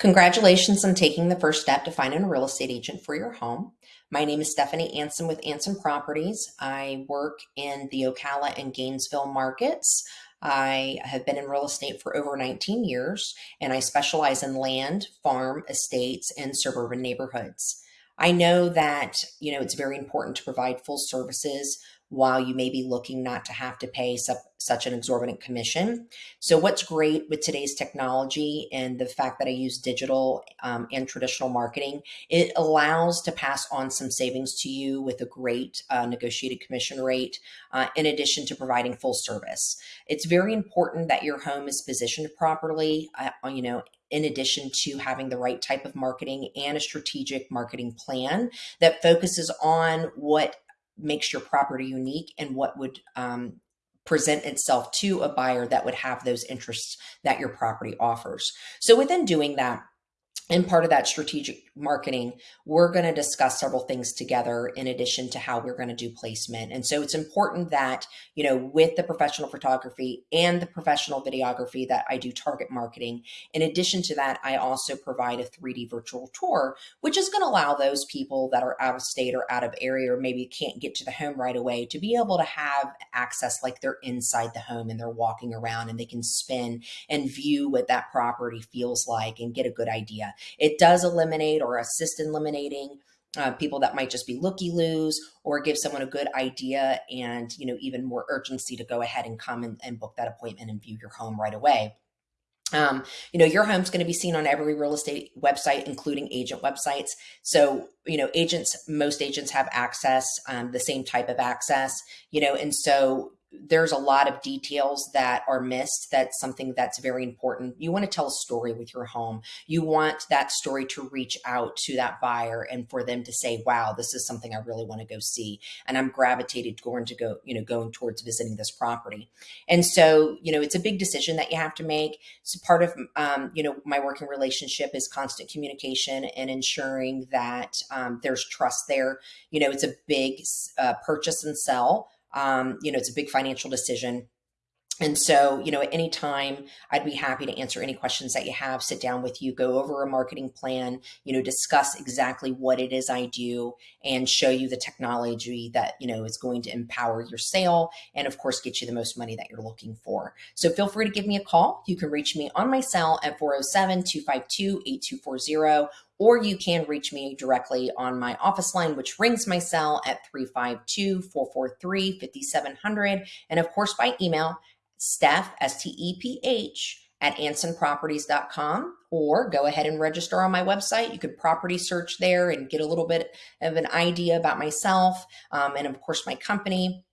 Congratulations on taking the first step to finding a real estate agent for your home. My name is Stephanie Anson with Anson Properties. I work in the Ocala and Gainesville markets. I have been in real estate for over 19 years and I specialize in land, farm, estates, and suburban neighborhoods. I know that, you know, it's very important to provide full services while you may be looking not to have to pay su such an exorbitant commission. So what's great with today's technology and the fact that I use digital um, and traditional marketing, it allows to pass on some savings to you with a great uh, negotiated commission rate, uh, in addition to providing full service. It's very important that your home is positioned properly, uh, you know, in addition to having the right type of marketing and a strategic marketing plan that focuses on what makes your property unique and what would um, present itself to a buyer that would have those interests that your property offers. So within doing that, and part of that strategic marketing, we're going to discuss several things together in addition to how we're going to do placement. And so it's important that, you know, with the professional photography and the professional videography that I do target marketing, in addition to that, I also provide a 3D virtual tour, which is going to allow those people that are out of state or out of area or maybe can't get to the home right away to be able to have access like they're inside the home and they're walking around and they can spin and view what that property feels like and get a good idea. It does eliminate or assist in eliminating uh, people that might just be looky loos or give someone a good idea and you know even more urgency to go ahead and come and, and book that appointment and view your home right away um, you know, your home's going to be seen on every real estate website, including agent websites. So, you know, agents, most agents have access, um, the same type of access, you know, and so there's a lot of details that are missed. That's something that's very important. You want to tell a story with your home. You want that story to reach out to that buyer and for them to say, wow, this is something I really want to go see. And I'm gravitated going to go, you know, going towards visiting this property. And so, you know, it's a big decision that you have to make. So part of, um, you know, my working relationship is constant communication and ensuring that um, there's trust there. You know, it's a big uh, purchase and sell um, you know, it's a big financial decision. And so, you know, at any time, I'd be happy to answer any questions that you have, sit down with you, go over a marketing plan, you know, discuss exactly what it is I do and show you the technology that, you know, is going to empower your sale and, of course, get you the most money that you're looking for. So feel free to give me a call. You can reach me on my cell at 407 252 8240 or you can reach me directly on my office line, which rings my cell at 352 443 5700. And of course, by email, Steph, S T E P H, at ansonproperties.com, or go ahead and register on my website. You could property search there and get a little bit of an idea about myself um, and, of course, my company.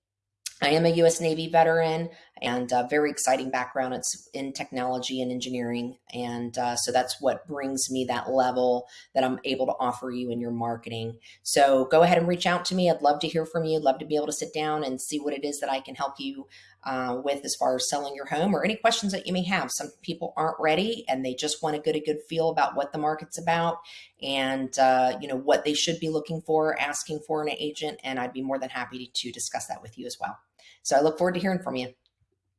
I am a U.S. Navy veteran and a very exciting background. It's in technology and engineering. And uh, so that's what brings me that level that I'm able to offer you in your marketing. So go ahead and reach out to me. I'd love to hear from you. I'd love to be able to sit down and see what it is that I can help you uh, with as far as selling your home or any questions that you may have. Some people aren't ready and they just want to get a good feel about what the market's about and uh, you know what they should be looking for, asking for an agent. And I'd be more than happy to discuss that with you as well. So I look forward to hearing from you.